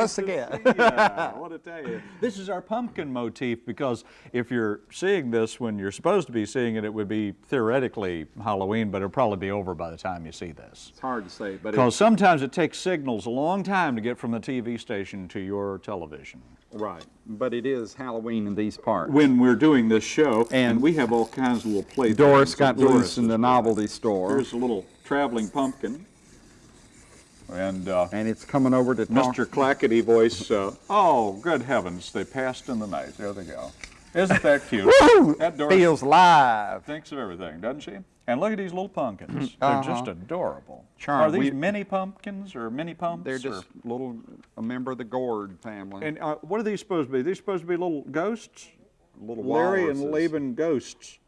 Yeah. Us again. see ya. What to tell you. This is our pumpkin motif because if you're seeing this when you're supposed to be seeing it, it would be theoretically Halloween, but it'll probably be over by the time you see this. It's hard to say, but Because sometimes it takes signals a long time to get from the TV station to your television. right. But it is Halloween in these parts. When we're doing this show, And and we have all kinds of little play Doris things got that Doris loose in the novelty store, Here's a little traveling pumpkin. And uh, and it's coming over to talk. Mr. Clackety voice, uh, oh, good heavens, they passed in the night. There they go. Isn't that cute? That Doris Feels live. thinks of everything, doesn't she? And look at these little pumpkins. They're Uh-huh. just adorable. Charm, Are these we- mini pumpkins or mini pumps? They're or- just little, a member of the gourd family. And uh, what are these supposed to be? These supposed to be little ghosts? little Larry and. Laban ghosts.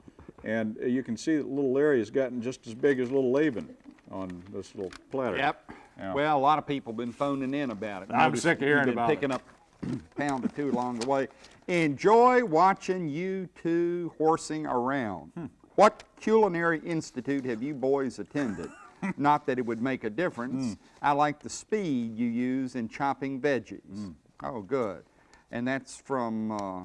And uh, you can see that little Larry has gotten just as big as little Laban on this little platter. Yep. Yeah. Well, a lot of people been phoning in about it. I'm Noticed sick of hearing about picking up a pound or two along the way. Enjoy watching you two horsing around. Hmm. What culinary institute have you boys attended? Not that it would make a difference. I like the speed you use in chopping veggies. Hmm. Oh, good. And that's from uh,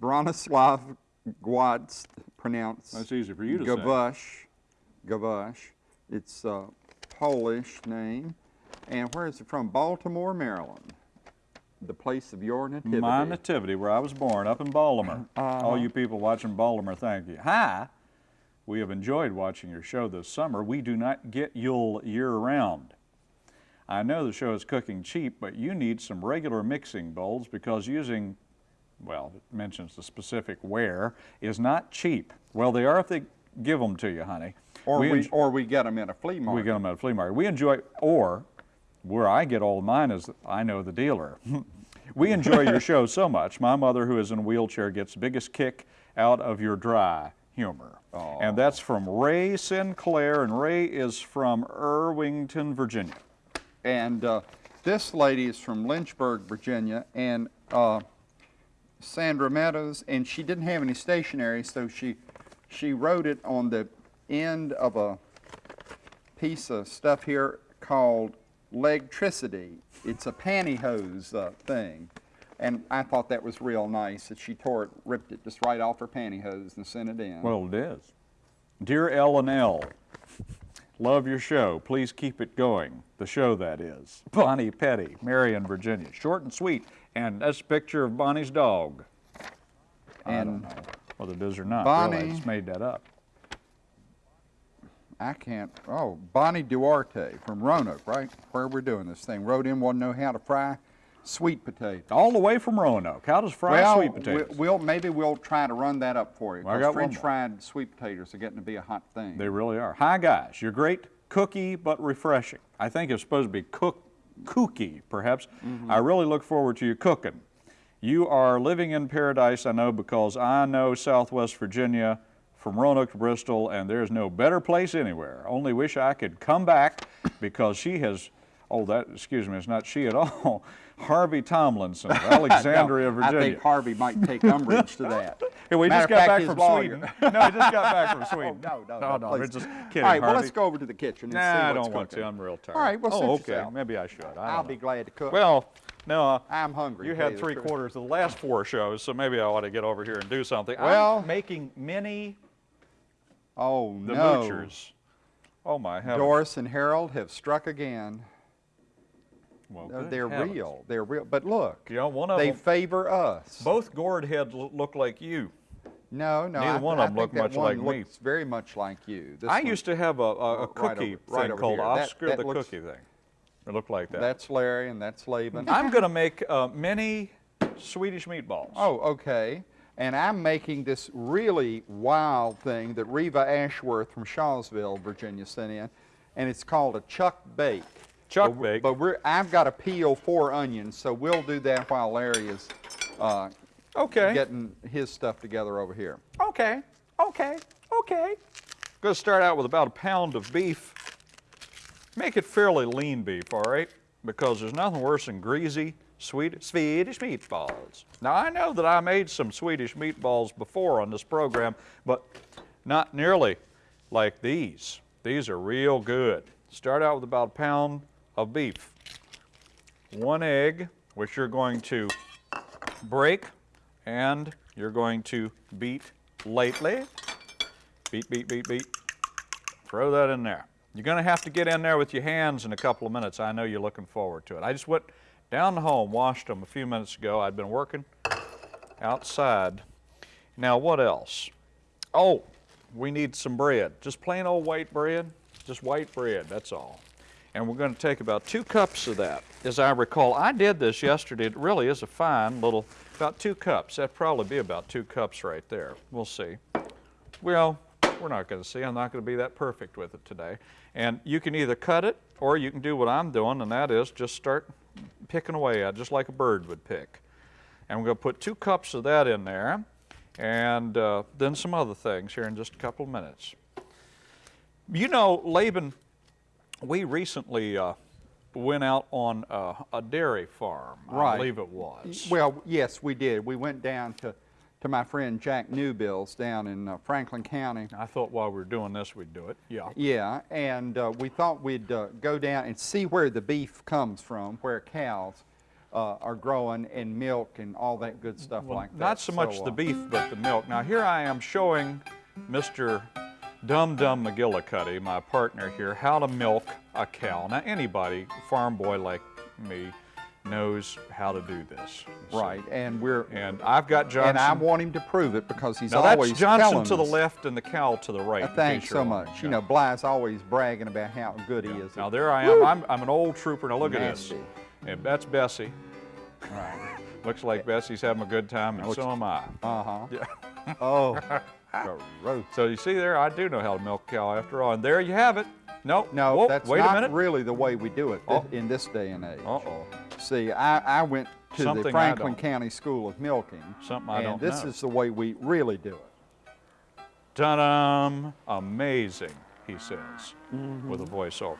Bronislav Gwatz, pronounced That's easy for you to say. Gavush. Gavush. It's a Polish name. And where is it from? Baltimore, Maryland. The place of your nativity. My nativity, where I was born, up in Baltimore. Uh-huh. All you people watching Baltimore, thank you. Hi. We have enjoyed watching your show this summer. We do not get Yule year-round. I know the show is cooking cheap, but you need some regular mixing bowls because using, well, it mentions the specific ware, is not cheap. Well, they are if they give them to you, honey. Or, we, enj- or we get them at a flea market. we get them at a flea market. We enjoy, or where I get all mine is I know the dealer. we enjoy your show so much. My mother, who is in a wheelchair, gets the biggest kick out of your dry humor. And that's from Ray Sinclair, and Ray is from Irvington, Virginia. And uh, this lady is from Lynchburg, Virginia, and uh, Sandra Meadows, and she didn't have any stationery, so she she wrote it on the end of a piece of stuff here called Legtricity. It's a pantyhose uh, thing. And I thought that was real nice that she tore it, ripped it just right off her pantyhose and sent it in. Well, it is. Dear L and L., love your show. Please keep it going. The show, that is. Bonnie Petty, Marion, Virginia. Short and sweet. And that's a picture of Bonnie's dog. I don't know whether it is or not. Bonnie- Really, I just made that up. I can't. Oh, Bonnie Duarte from Roanoke, right? Where we're doing this thing. Wrote in, want to know how to fry sweet potatoes. All the way from Roanoke. How does fried well, sweet potatoes? we- we'll maybe we'll try to run that up for you. Well, I got French fried sweet potatoes are getting to be a hot thing. They really are. Hi, guys. You're great, cookie, but refreshing. I think it's supposed to be cook, kooky, perhaps. Mm-hmm. I really look forward to you cooking. You are living in paradise, I know, because I know Southwest Virginia from Roanoke to Bristol, and there's no better place anywhere. Only wish I could come back because she has, oh, that, excuse me, it's not she at all. Harvey Tomlinson of Alexandria, No, Virginia. I think Harvey might take umbrage to that. Hey, we Matter just got fact, back from lawyer. Sweden. no, he just got back from Sweden. Oh, no, no, no, no, we're just kidding. All right, well, let's go over to the kitchen and Nah, see I what's don't want cooking. to. I'm real tired. All right, well, oh, okay. yourself. Maybe I should. I I'll don't be glad to cook. Well, no, uh, I'm hungry. you had three quarters of the last four shows, so maybe I ought to get over here and do something. Well- I'm making mini Oh, no. the no. moochers. Oh my heavens. Doris and Harold have struck again. Well, They're real. They're real. But look, You know, one of they them. favor us. Both gourd heads look like you. No, no. Neither I, one of 'em think look much like me. looks very much like you. This I one- used to have a, a, a Right cookie over- right thing called. That- Oscar that the looks- cookie thing. It looked like that. That's Larry and that's Laban. I'm going to make uh, mini Swedish meatballs. oh, okay. And I'm making this really wild thing that Reva Ashworth from Shawsville, Virginia, sent in, and it's called a chuck bake. Chuck but, bake. But we're, I've got to peel four onions, so we'll do that while Larry is uh, Okay. getting his stuff together over here. Okay, okay, okay. I'm Going to start out with about a pound of beef. Make it fairly lean beef, all right? Because there's nothing worse than greasy sweet, Swedish meatballs. Now, I know that I made some Swedish meatballs before on this program, but not nearly like these. These are real good. start out with about a pound of beef. One egg, which you're going to break and you're going to beat lightly. Beat, beat, beat, beat. Throw that in there. You're going to have to get in there with your hands in a couple of minutes. I know you're looking forward to it. I just went down home, washed them a few minutes ago. I'd been working outside. Now, what else? Oh, we need some bread. Just plain old white bread. Just white bread, that's all. And we're going to take about two cups of that. As I recall, I did this yesterday. It really is a fine little, about two cups. That'd probably be about two cups right there. We'll see. Well, we're not going to see. I'm not going to be that perfect with it today. And you can either cut it or you can do what I'm doing, and that is just start picking away at just like a bird would pick. And we're going to put two cups of that in there and uh, then some other things here in just a couple of minutes. You know, Laban, we recently uh, went out on uh, a dairy farm, right. I believe it was. Well, yes, we did. We went down to, to my friend Jack Newbill's down in uh, Franklin County. I thought while we were doing this, we'd do it. Yeah. Yeah, and uh, we thought we'd uh, go down and see where the beef comes from, where cows uh, are growing and milk and all that good stuff Well, like that. not so much uh, the beef, but the milk. Now here I am showing Mr. Dum Dum McGillicuddy, my partner here, how to milk a cow. Now anybody, farm boy like me, knows how to do this. Right, and we're And I've got Johnson. and I want him to prove it because he's now always that's Johnson to the left and the cow to the right. Uh, Thanks so much. You know, Bly's always bragging about how good he is. Now there I am. I'm, I'm an old trooper. Now look at this. And that's Bessie. Right. Looks like Bessie's having a good time, and so am I. Uh-huh. Yeah. Oh. So you see there, I do know how to milk a cow after all. And there you have it. No, No, whoa, that's wait not a minute. really the way we do it Oh. in this day and age. Uh-oh. See, I, I went to Something the Franklin. County School of Milking. Something I and don't this know. is the way we really do it. Ta-dum! Amazing, he says, Mm-hmm. with a voiceover.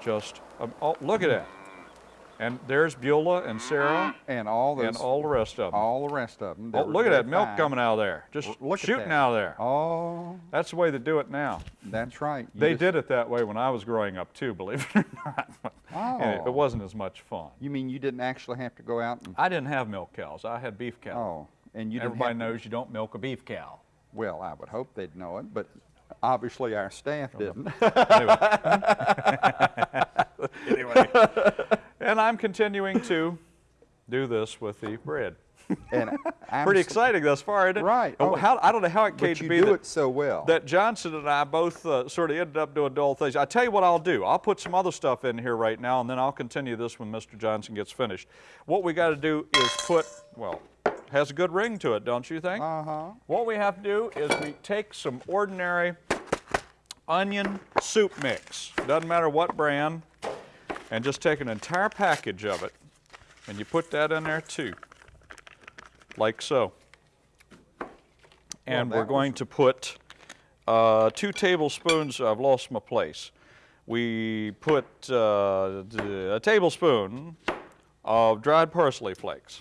Just, um, oh, look at that. And there's Beulah and Sarah And all those, and all the rest of them. all the rest of them. oh, look at that milk coming out of there. Just Look at shooting out of there. Oh, That's the way they do it now. that's right. You They just- did it that way when I was growing up too, believe it or not. And it, Oh. it wasn't as much fun. You mean you didn't actually have to go out and, I didn't have milk cows. I had beef cows. oh, and you didn't Everybody to- knows you don't milk a beef cow. Well, I would hope they'd know it, but obviously our staff didn't. anyway, and I'm continuing to do this with the bread. and I'm Pretty exciting thus far, isn't it? Right. Oh, Oh. how, I don't know how it came to be do that, it so well. that Johnson and I both uh, sort of ended up doing dull things. I tell you what I'll do. I'll put some other stuff in here right now, and then I'll continue this when Mr. Johnson gets finished. What we got to do is put, well, has a good ring to it, don't you think? Uh-huh. What we have to do is we take some ordinary onion soup mix, doesn't matter what brand, and just take an entire package of it, and you put that in there too, like so. And Well, we're going to put uh, two tablespoons, I've lost my place. We put uh, a tablespoon of dried parsley flakes.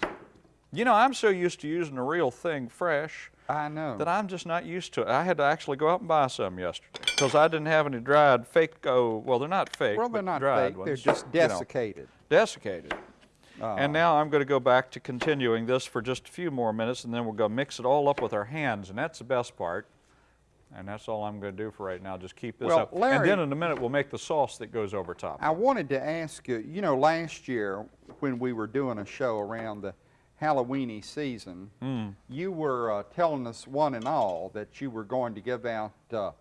You know, I'm so used to using the real thing fresh I know. that I'm just not used to it. I had to actually go out and buy some yesterday because I didn't have any dried fake. Oh, well, they're not fake. well, they're not dried fake. Ones, They're just you know, desiccated. desiccated. Uh, And now I'm going to go back to continuing this for just a few more minutes, and then we're going to mix it all up with our hands, and that's the best part. And that's all I'm going to do for right now. Just keep this Well, up, Larry- and then in a minute we'll make the sauce that goes over top. I wanted to ask you, you know, last year when we were doing a show around the Halloweeny season, Hmm. you were uh, telling us one and all that you were going to give out uh,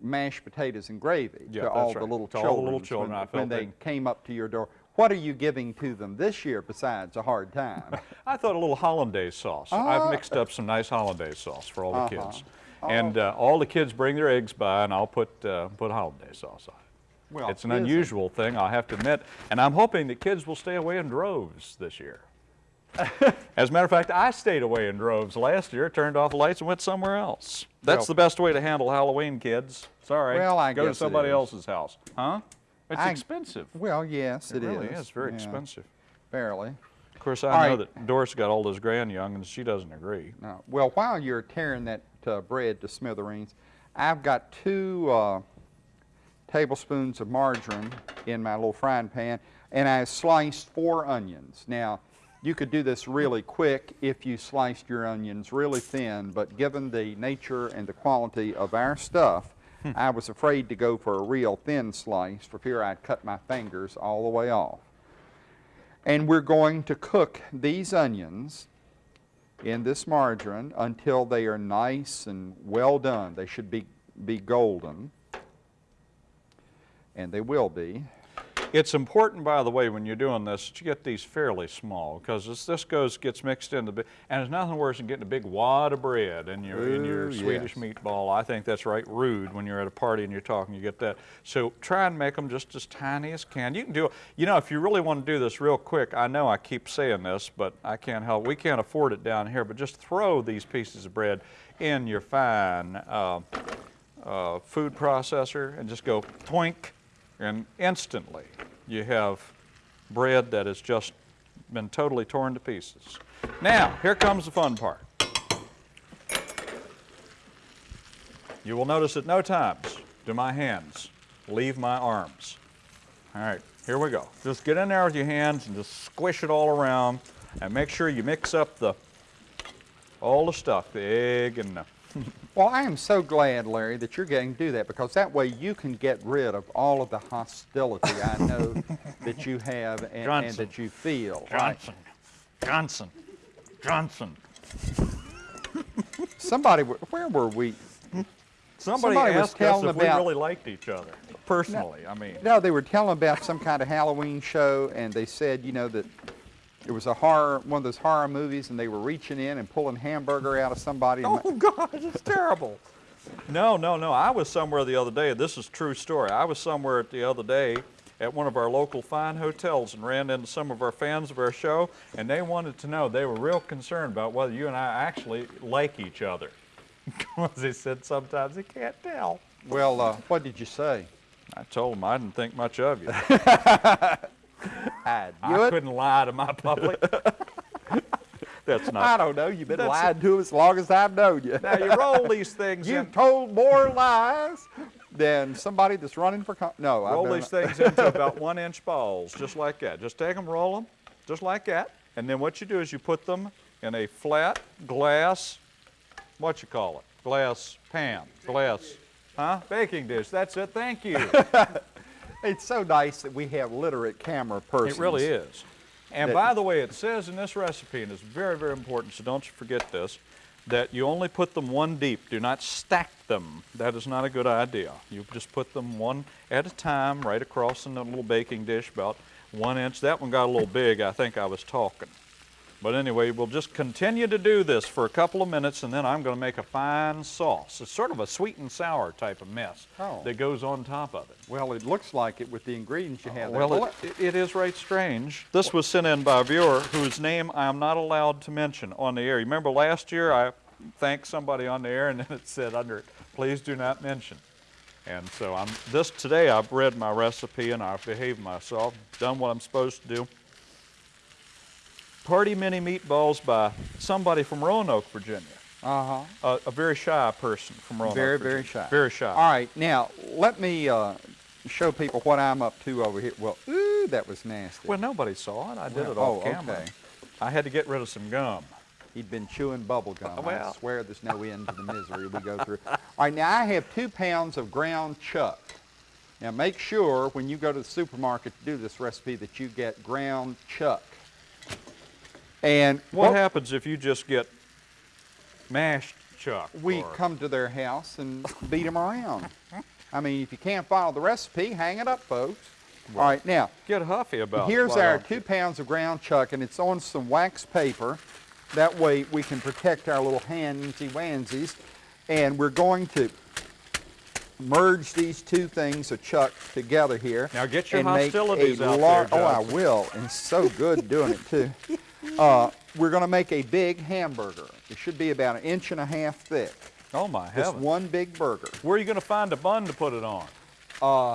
mashed potatoes and gravy Yeah, to all the little To all the children little children, when, when they came up to your door. What are you giving to them this year besides a hard time? I thought a little hollandaise sauce. Ah. I've mixed up some nice hollandaise sauce for all the Uh-huh. kids. And uh, all the kids bring their eggs by, and I'll put, uh, put hollandaise sauce on it. Well, it's an unusual thing, I have to admit, and I'm hoping that kids will stay away in droves this year. As a matter of fact, I stayed away in droves last year, turned off the lights, and went somewhere else. That's Well- the best way to handle Halloween, kids. Sorry. Well, I Go to somebody else's house. Huh? It's I- expensive. Well, yes, It it really is. is very Yeah, expensive. Barely. Of course, I All know right. that Doris got all those grand young, and she doesn't agree. No. Well, while you're tearing that uh, bread to smithereens, I've got two uh, tablespoons of margarine in my little frying pan, and I sliced four onions. Now, you could do this really quick if you sliced your onions really thin, but given the nature and the quality of our stuff, hmm. I was afraid to go for a real thin slice for fear I'd cut my fingers all the way off. And we're going to cook these onions in this margarine until they are nice and well done. They should be, be golden, and they will be. It's important, by the way, when you're doing this, to get these fairly small, because as this goes, gets mixed into, bi- and there's nothing worse than getting a big wad of bread in your, in your Ooh, Swedish yes. meatball. I think that's right rude when you're at a party and you're talking, you get that. So try and make them just as tiny as can. You can do, you know, if you really want to do this real quick, I know I keep saying this, but I can't help, we can't afford it down here, but just throw these pieces of bread in your fine uh, uh, food processor and just go twink, and instantly you have bread that has just been totally torn to pieces. Now, here comes the fun part. You will notice at no times do my hands leave my arms. All right, here we go. Just get in there with your hands and just squish it all around and make sure you mix up the all the stuff, the egg and the Well, I am so glad, Larry, that you're getting to do that because that way you can get rid of all of the hostility I know that you have and, and Johnson. that you feel. right? Johnson, Johnson, Johnson. Somebody, where were we? Somebody, Somebody was asked us telling if we really liked each other. Personally, I mean. No, they were telling about some kind of Halloween show, and they said, you know, that it was a horror, one of those horror movies, and they were reaching in and pulling hamburger out of somebody. Oh God, it's terrible. No, no, no. I was somewhere the other day. This is a true story. I was somewhere the other day at one of our local fine hotels and ran into some of our fans of our show, and they wanted to know. They were real concerned about whether you and I actually like each other, because they said sometimes they can't tell. Well, uh, what did you say? I told them I didn't think much of you. I I it. couldn't lie to my public. That's not. I don't know. You've been lying to as long as I've known you. Now you roll these things. You've told more lies than somebody that's running for. No, I've Roll these things into about one inch balls, just like that. Just take them, roll them, just like that. And then what you do is you put them in a flat glass, what you call it? Glass pan, glass, huh? Baking dish. That's it. Thank you. It's so nice that we have literate camera persons. It really is. And by the way, it says in this recipe, and it's very, very important, so don't you forget this, that you only put them one deep. Do not stack them. That is not a good idea. You just put them one at a time right across in the little baking dish, about one inch. That one got a little big. I think I was talking. But anyway, we'll just continue to do this for a couple of minutes, and then I'm going to make a fine sauce. It's sort of a sweet and sour type of mess Oh. that goes on top of it. Well, it looks like it with the ingredients you have. there. Well, it, it- it is right strange. This was sent in by a viewer whose name I am not allowed to mention on the air. You remember last year I thanked somebody on the air and then it said under it, please do not mention. And so I'm this today I've read my recipe and I've behaved myself, done what I'm supposed to do. Party mini meatballs by somebody from Roanoke, Virginia. uh-huh. A, a very shy person from Roanoke. Very, Virginia. very shy. Very shy. All right, now let me uh, show people what I'm up to over here. Well, ooh, that was nasty. Well, nobody saw it. I did Well, it off oh, camera. okay. I had to get rid of some gum. He'd been chewing bubble gum. I Well. swear there's no end to the misery we go through. All right, now I have two pounds of ground chuck. Now make sure when you go to the supermarket to do this recipe that you get ground chuck. And What happens if you just get mashed chuck? we come to their house and beat them around. I mean, if you can't follow the recipe, hang it up, folks. All right, now, get huffy about it. here's our two pounds of ground chuck, and it's on some wax paper. That way we can protect our little handsy wansies. And we're going to merge these two things of chuck together here. Now get your and make hostilities a out there, Oh, I will. And so good doing it too. Uh, we're going to make a big hamburger. It should be about an inch and a half thick. Oh my Just heavens! one big burger. Where are you going to find a bun to put it on? Uh,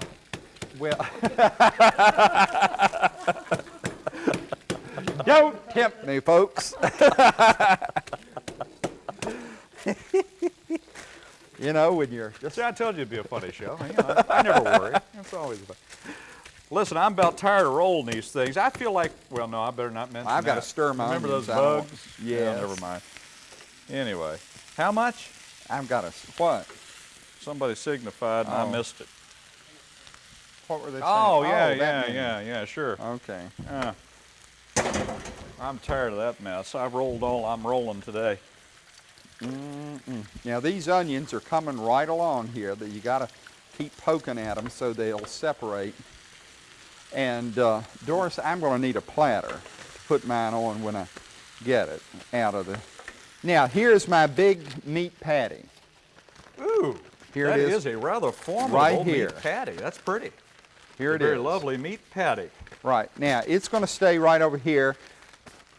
well, don't tempt me, folks. you know, when you're just See, I told you it'd be a funny show. You know, I never worry. It's always fun. Listen, I'm about tired of rolling these things. I feel like, well, no, I better not mention I've gotta stir my Remember those onions out. bugs? Yeah, Yes. never mind. Anyway, how much? I've got a, what? Somebody signified and I Oh. missed it. What were they saying? Oh, yeah, oh, that yeah, many. yeah, yeah, sure. Okay. Yeah. I'm tired of that mess. I've rolled all I'm rolling today. Now these onions are coming right along here that you gotta keep poking at them so they'll separate. And uh, Doris, I'm gonna need a platter to put mine on when I get it out of the. Now here's my big meat patty. Ooh, Here that it is is. a rather formidable Right here. meat patty. That's pretty. Here it is. Very lovely meat patty. Right, now it's going to stay right over here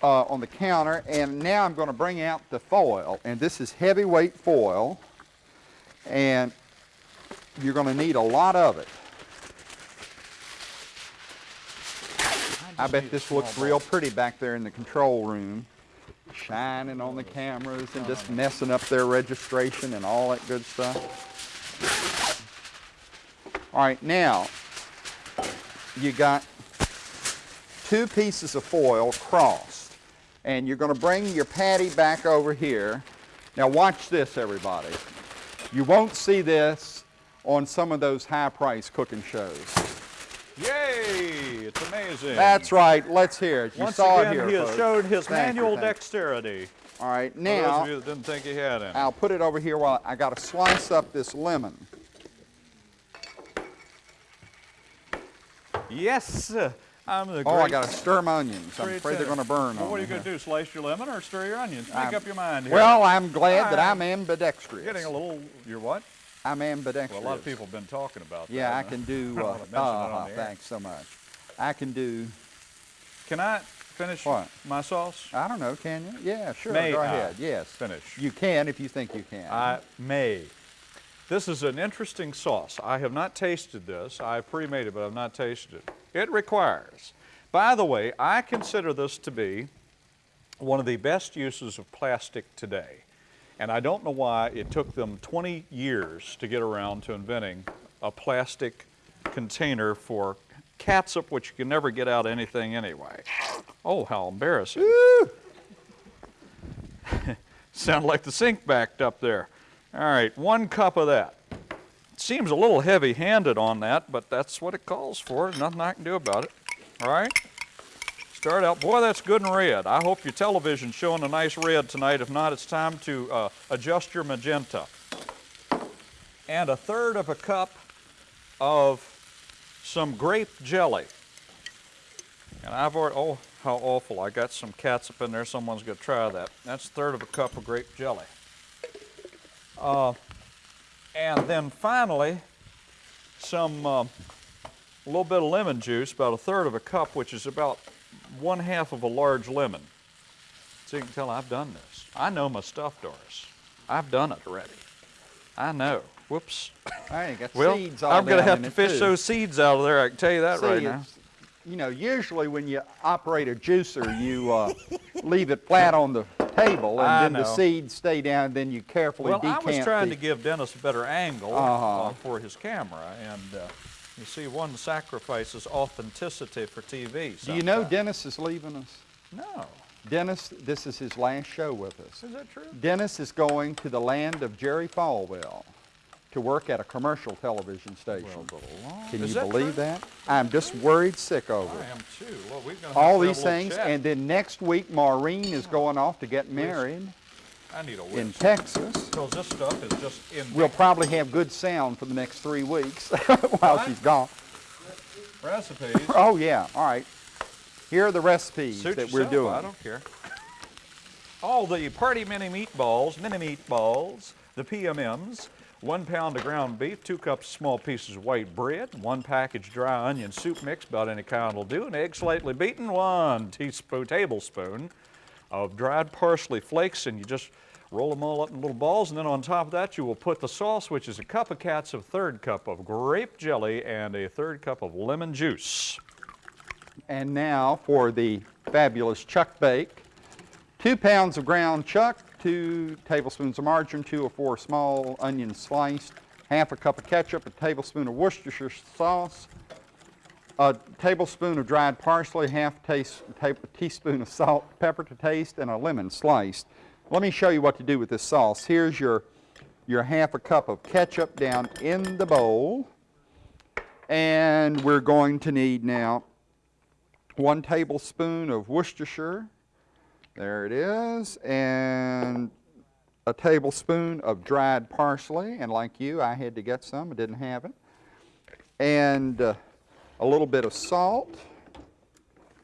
uh, on the counter and now I'm going to bring out the foil and this is heavyweight foil and you're going to need a lot of it. I bet this looks real pretty back there in the control room, shining on the cameras and just messing up their registration and all that good stuff. All right, now you got two pieces of foil crossed. And you're going to bring your patty back over here. Now watch this, everybody. You won't see this on some of those high-priced cooking shows. Yay! It's amazing. That's right. Let's hear it. You Once saw again, it here, he has folks. showed his Thank manual you. dexterity. All right, For those now of you that didn't think he had any. I'll put it over here while I got to slice up this lemon. Yes, uh, I'm the Oh, I got to stir my onions. I'm afraid they're going to burn Well, what are you going to do? Slice your lemon or stir your onions? Make I'm- up your mind here. Well, I'm glad that Ah. I'm ambidextrous. getting a little. You're what? I'm ambidextrous. Well, a lot of people have been talking about that. Yeah, I can do. Uh, wanna mention it on uh, thanks so much. I can do. Can I finish What? my sauce? I don't know. Can you? Yeah, sure. May go I ahead. Yes. finish? You can if you think you can. I may. This is an interesting sauce. I have not tasted this. I pre-made it, but I've not tasted it. It requires. By the way, I consider this to be one of the best uses of plastic today. And I don't know why it took them 20 years to get around to inventing a plastic container for catsup, which you can never get out anything anyway. Oh, how embarrassing. Sound like the sink backed up there. All right, one cup of that. Seems a little heavy handed on that, but that's what it calls for. Nothing I can do about it. All right? Start out. Boy, that's good and red. I hope your television's showing a nice red tonight. If not, it's time to uh, adjust your magenta. And a third of a cup of some grape jelly. And I've already, oh, how awful. I got some catsup in there. Someone's going to try that. That's a third of a cup of grape jelly. Uh, and then finally, some, uh, a little bit of lemon juice, about a third of a cup, which is about one half of a large lemon. So you can tell I've done this. I know my stuff, Doris. I've done it already. I know. Whoops. I ain't got Well, seeds all I'm going to have to fish too. those seeds out of there. I can tell you that See, right now. You know, usually when you operate a juicer, you uh, leave it flat on the table, and I then the seeds stay down. Then you carefully Well, I was trying the, to give Dennis a better angle Uh-huh. uh, for his camera, and uh, you see, one sacrifices authenticity for TV. Do you know. Dennis is leaving us? No. Dennis, this is his last show with us. Is that true? Dennis is going to the land of Jerry Falwell to work at a commercial television station. Well. Can Is you that believe true? that? I'm just worried sick over I it. am too. Well, we're gonna All these things, chat. and then next week Maureen is going off to get married I need a in Texas. because this stuff is just in We'll probably have good sound for the next three weeks while What? she's gone. recipes. Oh yeah, all right. Here are the recipes Suit that we're doing. I don't care. All the party mini meatballs, mini meatballs, the PMMs, one pound of ground beef, two cups small pieces of white bread, one package dry onion soup mix, about any kind will do, an egg slightly beaten, one teaspoon, tablespoon of dried parsley flakes, and you just roll them all up in little balls, and then on top of that you will put the sauce, which is a cup of catsup, third cup of grape jelly, and a third cup of lemon juice. And now for the fabulous chuck bake. Two pounds of ground chuck, two tablespoons of margarine, two or four small onions sliced, half a cup of ketchup, a tablespoon of Worcestershire sauce, a tablespoon of dried parsley, half taste, ta- teaspoon of salt, pepper to taste, and a lemon sliced. Let me show you what to do with this sauce. Here's your, your half a cup of ketchup down in the bowl. And we're going to need now one tablespoon of Worcestershire. There it is. And a tablespoon of dried parsley. And like you, I had to get some. I didn't have it. And uh, a little bit of salt.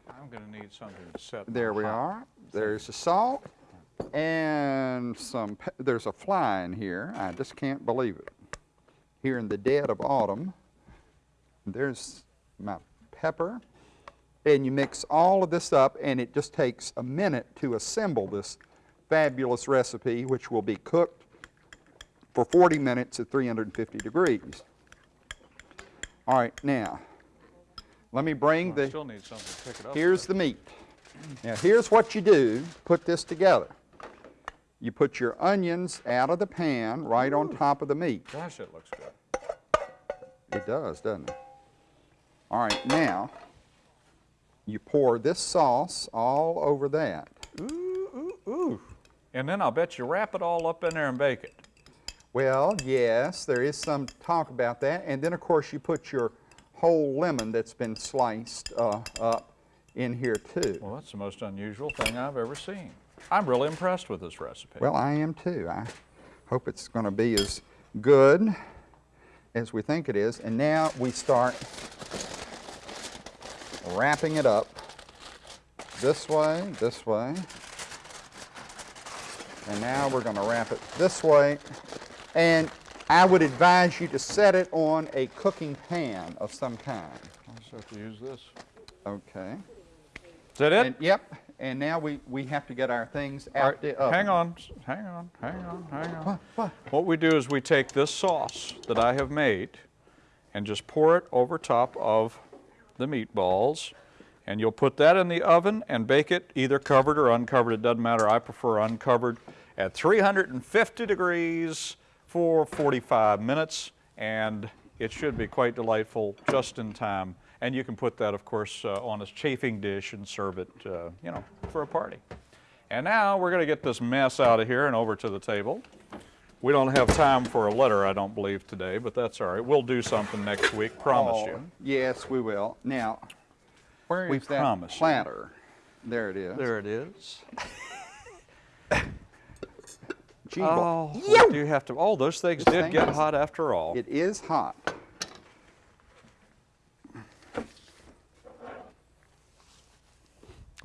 I'm going to need something to set. There we are. There's the salt. And some, there's a fly in here. I just can't believe it. Here in the dead of autumn. There's my pepper. And you mix all of this up, and it just takes a minute to assemble this fabulous recipe, which will be cooked for 40 minutes at 350 degrees. All right, now, let me bring the. still need something to pick it up. Here's the meat. Now, here's what you do, to put this together. You put your onions out of the pan right on top of the meat. Gosh, it looks good. It does, doesn't it? All right, now, you pour this sauce all over that. Ooh, ooh, ooh. And then I'll bet you wrap it all up in there and bake it. Well, yes, there is some talk about that. And then, of course, you put your whole lemon that's been sliced uh, up in here, too. Well, that's the most unusual thing I've ever seen. I'm really impressed with this recipe. Well, I am too. I hope it's going to be as good as we think it is. And now we start wrapping it up this way, this way. And now we're going to wrap it this way. And I would advise you to set it on a cooking pan of some kind. I'll just have to use this. Okay. Is that it? And, yep. And now we, we have to get our things out right, the oven. hang on, hang on, hang on, hang on. What? What? What we do is we take this sauce that I have made and just pour it over top of the meatballs. And you'll put that in the oven and bake it either covered or uncovered. It doesn't matter. I prefer uncovered at 350 degrees for 45 minutes. And it should be quite delightful just in time. And you can put that, of course, uh, on a chafing dish and serve it, uh, you know, for a party. And now we're going to get this mess out of here and over to the table. We don't have time for a letter, I don't believe, today, but that's all right. We'll do something next week, oh, promise Oh, you. Yes, we will. Now, where is We that promise you. There it is. There it is. Gee, Oh, well, we do have to, oh, those things This did thing get is- hot after all. It is hot.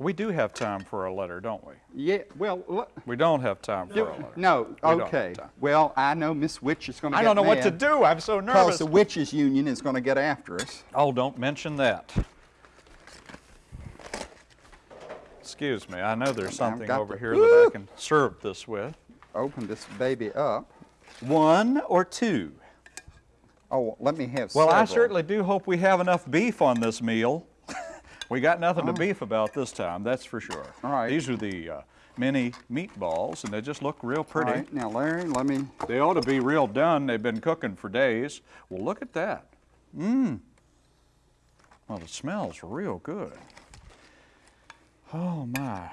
We do have time for a letter, don't we? Yeah, well. We don't have time for a letter. No, We okay. Well, I know Miss Witch is going to I don't know what to do. I'm so nervous. Because the Witches Union is going to get after us. Oh, don't mention that. Excuse me, I know there's something over the- here that I can serve this with. Open this baby up. One or two? Oh, let me have Well, I certainly do hope we have enough beef on this meal. We got nothing to beef about this time, that's for sure. All right. These are the uh, mini meatballs, and they just look real pretty. right, now, Larry, let me. They ought to be real done. They've been cooking for days. Well, look at that. Mmm. Well, it smells real good. Oh my.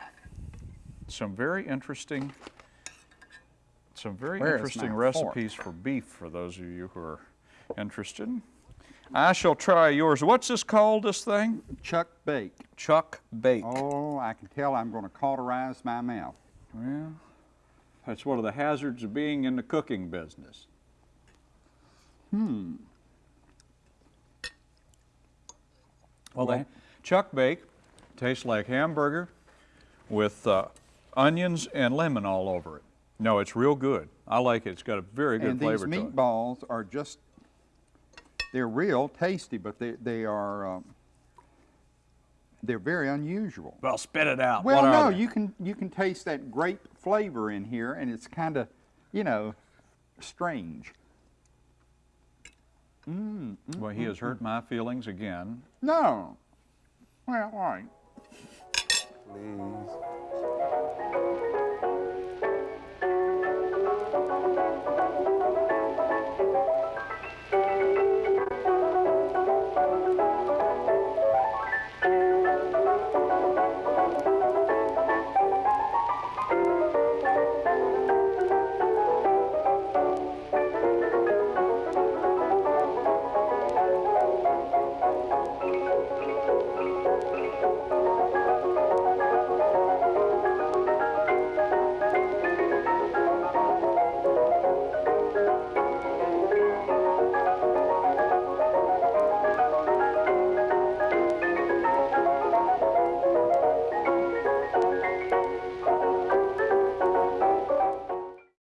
Some very interesting, some very Where interesting recipes for beef for those of you who are interested. I shall try yours. What's this called, this thing? Chuck Bake. Chuck Bake. Oh, I can tell I'm going to cauterize my mouth. Well, that's one of the hazards of being in the cooking business. Hmm. Well, Well- the chuck bake tastes like hamburger with uh, onions and lemon all over it. No, it's real good. I like it. It's got a very good and these flavor to it. meatballs are just, they're real tasty, but they, they are, um, they're very unusual. Well, spit it out. Well, What no, you can, you can taste that grape flavor in here, and it's kind of, you know, strange. Mm, mm, well, he mm, has hurt my feelings again. No. Well, all right. Please.